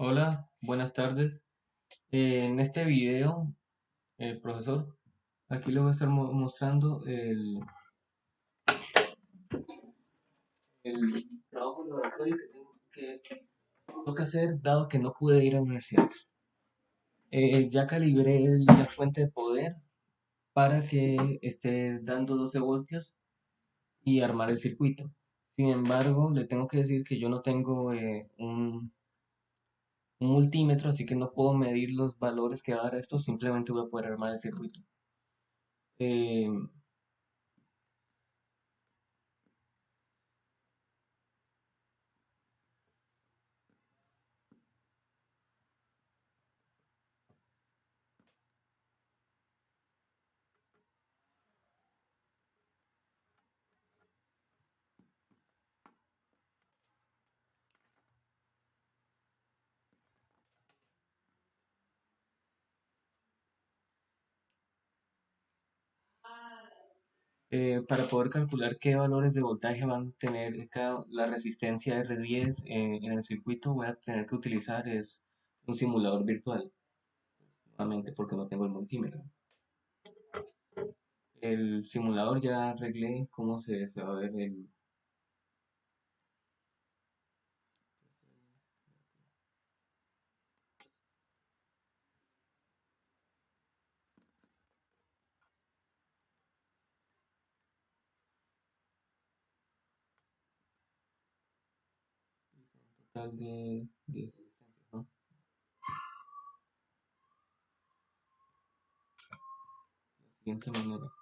Hola, buenas tardes. Eh, en este video, el profesor, aquí le voy a estar mo- mostrando el, trabajo laboratorio que tengo que, tengo que hacer dado que no pude ir a la universidad. Eh, ya calibré la fuente de poder para que esté dando 12 voltios y armar el circuito. Sin embargo, le tengo que decir que yo no tengo eh, un, multímetro, así que no puedo medir los valores que va a dar esto, simplemente voy a poder armar el circuito. Eh, eh, para poder calcular qué valores de voltaje van a tener cada, la resistencia R10 eh, en el circuito, voy a tener que utilizar es un simulador virtual, nuevamente porque no tengo el multímetro. El simulador ya arreglé cómo se, se va a ver el... de, resistencia, ¿no? De la siguiente manera.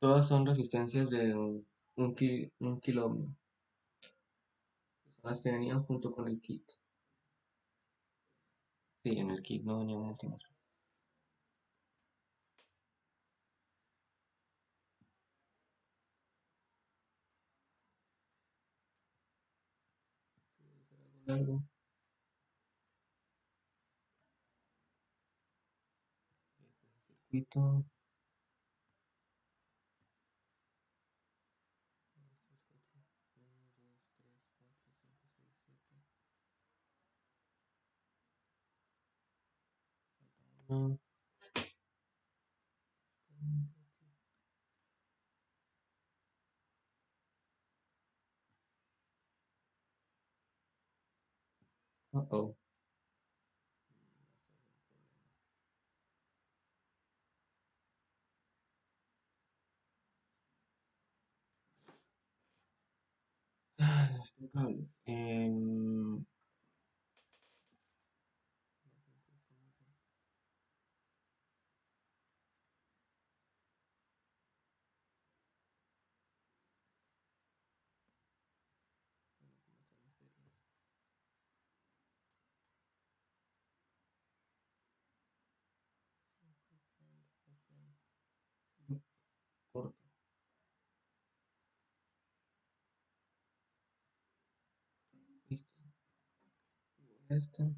Todas son resistencias de un, ki- un son las que venían junto con el kit. Sí, en el kit no venía un multímetro. Largo. Circuito. Uh-oh. Let's take. And corto. Listo. Este.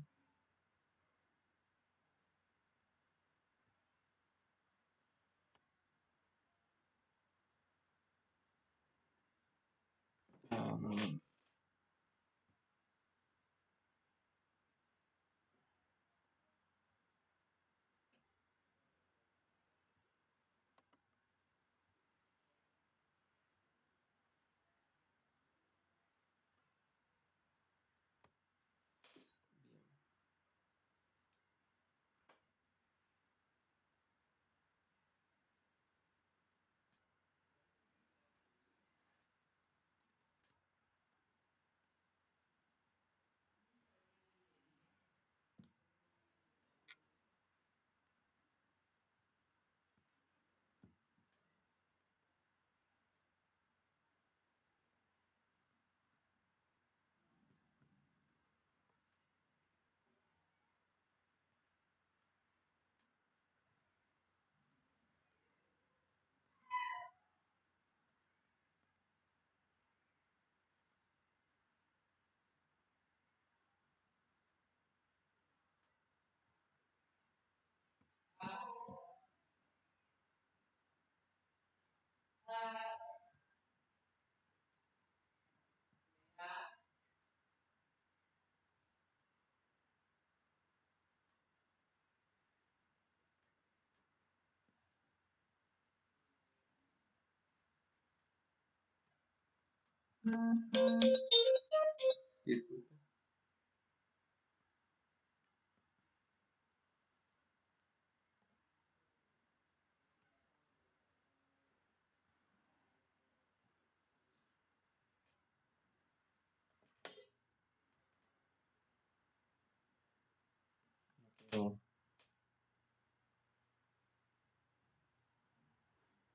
Pero,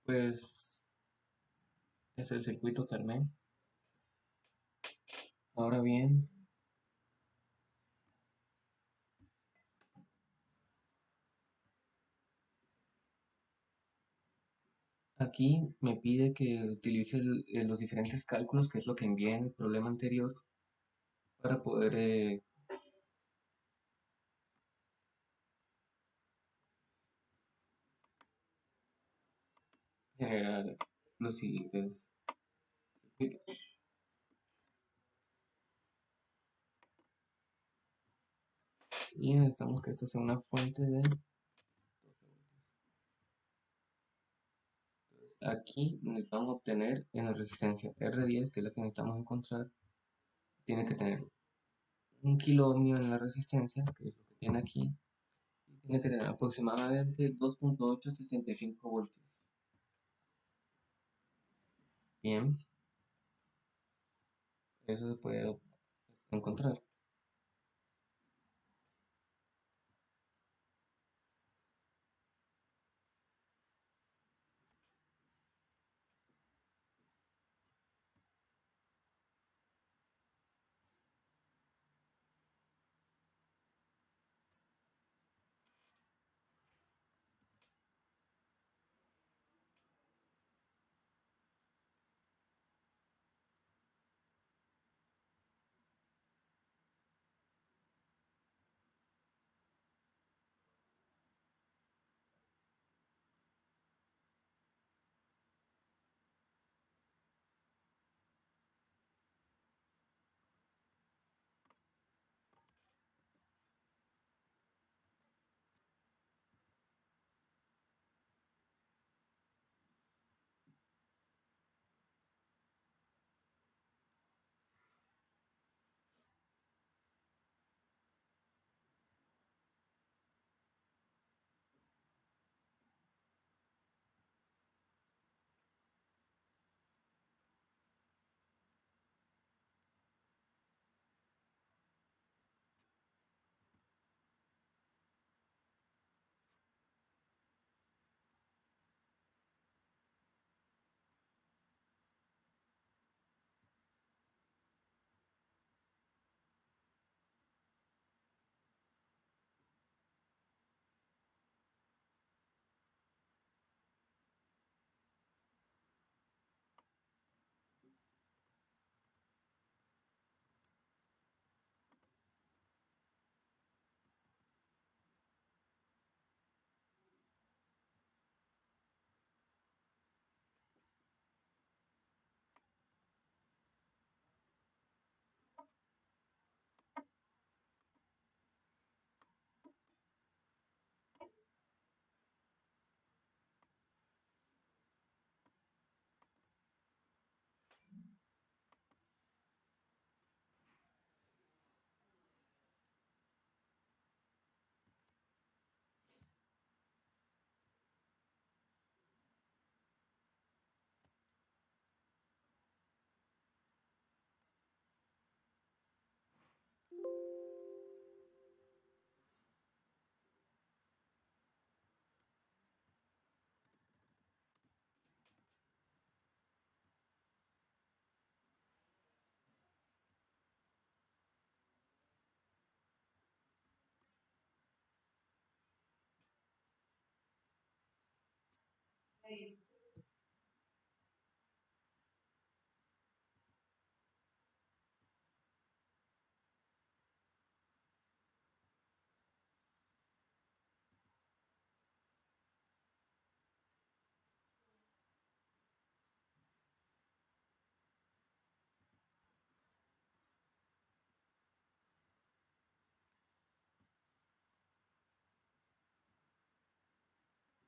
pues es el circuito armé. Ahora bien, aquí me pide que utilice eh, los diferentes cálculos, que es lo que envié en el problema anterior, para poder eh, generar los siguientes. Y necesitamos que esto sea una fuente de... Aquí necesitamos obtener en la resistencia R10, que es la que necesitamos encontrar, tiene que tener un kilo ohmio en la resistencia, que es lo que tiene aquí, y tiene que tener aproximadamente 2.875 voltios. Bien, eso se puede encontrar.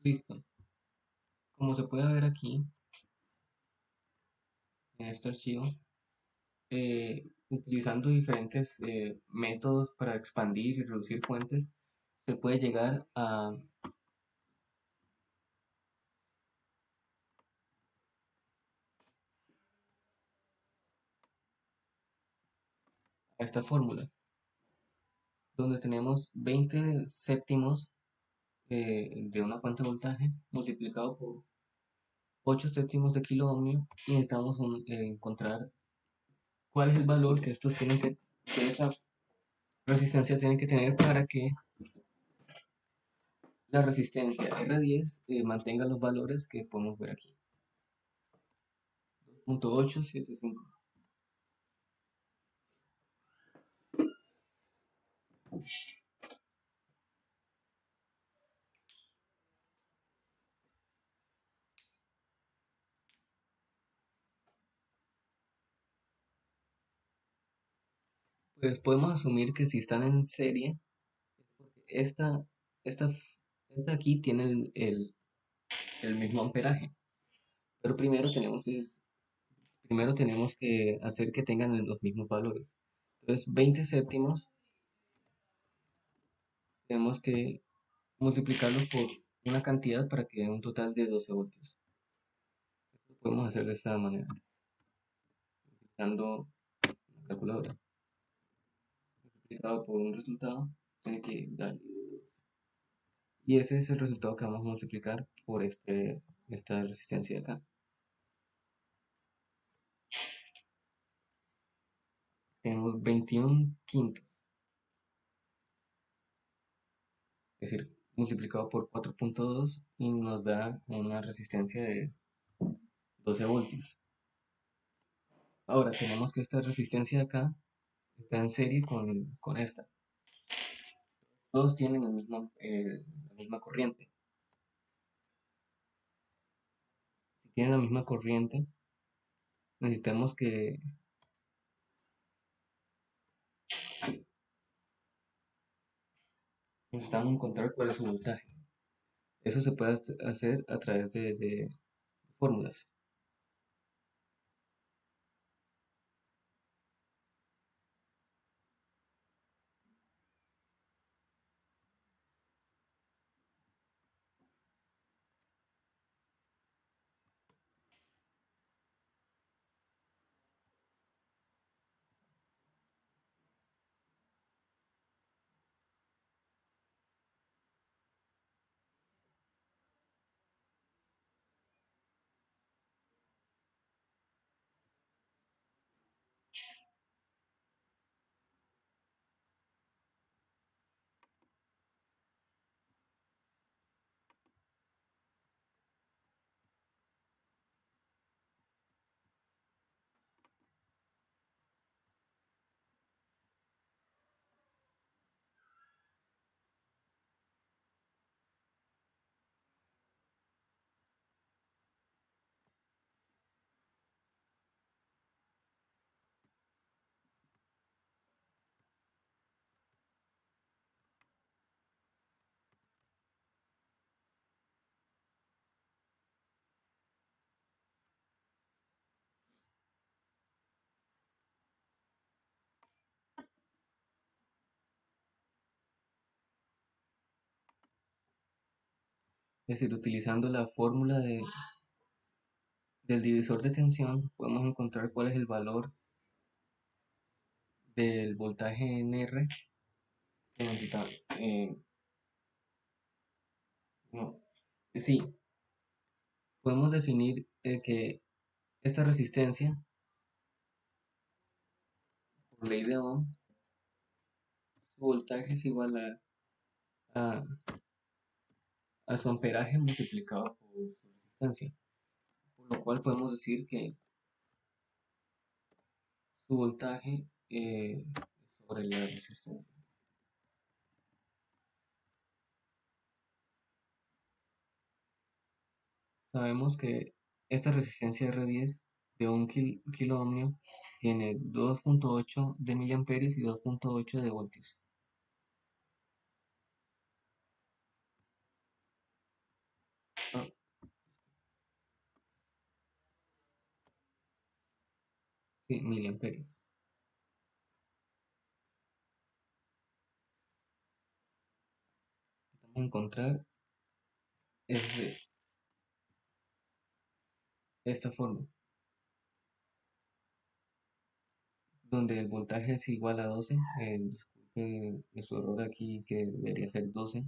Listo. Como se puede ver aquí, en este archivo, eh, utilizando diferentes eh, métodos para expandir y reducir fuentes, se puede llegar a, esta fórmula, donde tenemos 20 séptimos eh, de una fuente de voltaje multiplicado por 8 séptimos de kilo ohmio y necesitamos un- eh, encontrar cuál es el valor que estos tienen que, que esa resistencia tiene que tener para que la resistencia R10 eh, mantenga los valores que podemos ver aquí. 2.875. Pues podemos asumir que si están en serie, esta, esta, esta aquí tiene el, el, el mismo amperaje. Pero primero tenemos que, primero tenemos que hacer que tengan los mismos valores. Entonces, 20 séptimos tenemos que multiplicarlos por una cantidad para que dé un total de 12 voltios. Podemos hacer de esta manera, utilizando una calculadora. Multiplicado por un resultado, tiene que dar. Y ese es el resultado que vamos a multiplicar por este, esta resistencia de acá. Tenemos 21 quintos. Es decir, multiplicado por 4.2 y nos da una resistencia de 12 voltios. Ahora tenemos que esta resistencia de acá está en serie con, con esta. Todos tienen el mismo, la misma corriente. Si tienen la misma corriente, necesitamos que necesitamos encontrar cuál es su voltaje. Eso se puede hacer a través de, de fórmulas. Es decir, utilizando la fórmula de, del divisor de tensión, podemos encontrar cuál es el valor del voltaje en R. Eh, no, sí, podemos definir eh, que esta resistencia, por ley de Ohm, su voltaje es igual a, a su amperaje multiplicado por su resistencia. Por lo cual podemos decir que su voltaje eh, sobre la resistencia. Sabemos que esta resistencia R10 de un kil- kilo ohmio tiene 2.8 de miliamperios y 2.8 de voltios. miliamperios vamos a encontrar es de esta forma donde el voltaje es igual a 12 eh, disculpe su error aquí que debería ser 12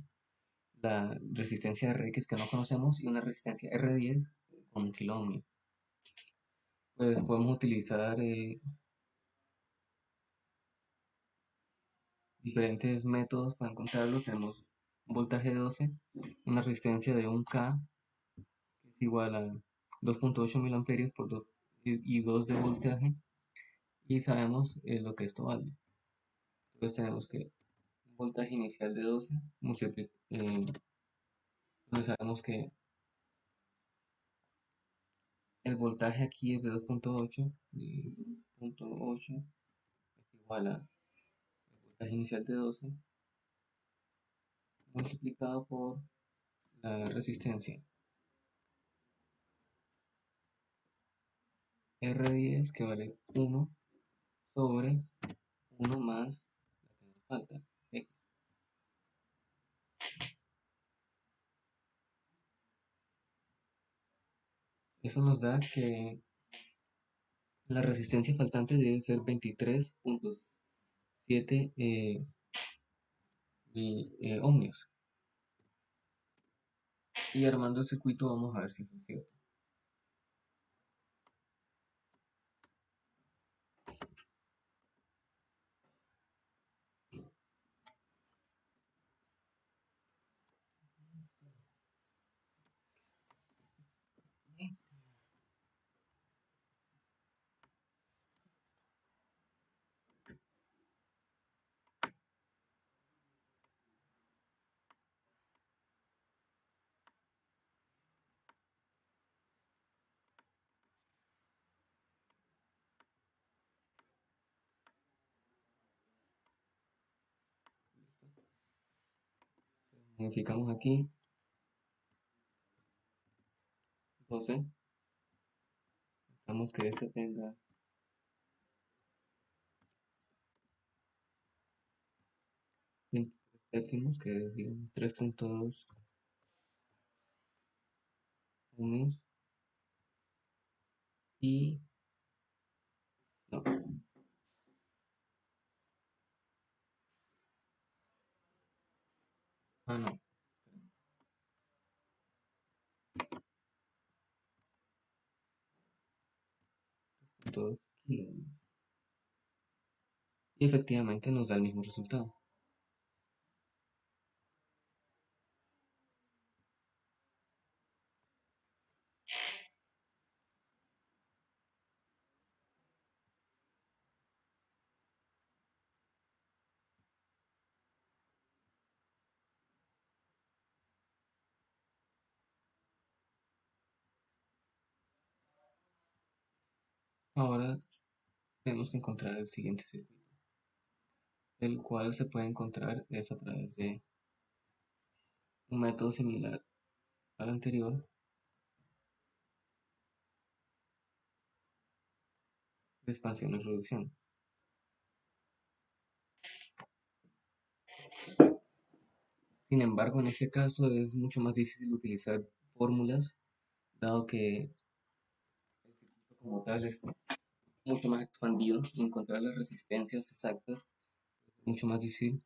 la resistencia RX que no conocemos y una resistencia R10 con kiloohmios pues podemos utilizar eh, diferentes métodos para encontrarlo. Tenemos un voltaje de 12, una resistencia de 1K, que es igual a 2.8 mil por 2 y 2 de voltaje, y sabemos eh, lo que esto vale. Entonces tenemos que un voltaje inicial de 12 multiplica, eh, sabemos que el voltaje aquí es de 2.8 2.8 es igual a inicial de 12 multiplicado por la resistencia. R10 que vale 1 sobre 1 más la que nos falta Eso nos da que la resistencia faltante debe ser 23 puntos 7 eh, eh, ohmios. Y armando el circuito vamos a ver si eso es cierto. Modificamos aquí. 12 necesitamos que este tenga séptimos que es 3.2 ohms y no Ah, no. Y efectivamente nos da el mismo resultado. Ahora tenemos que encontrar el siguiente circuito, el cual se puede encontrar es a través de un método similar al anterior, de expansión y reducción. Sin embargo, en este caso es mucho más difícil utilizar fórmulas, dado que como tal es mucho más expandido y encontrar las resistencias exactas es mucho más difícil,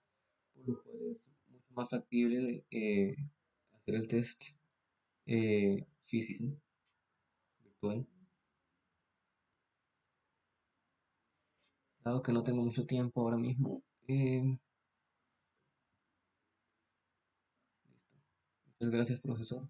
por lo cual es mucho más factible eh, hacer el test eh, físico virtual. Dado que no tengo mucho tiempo ahora mismo, eh, Muchas gracias, profesor.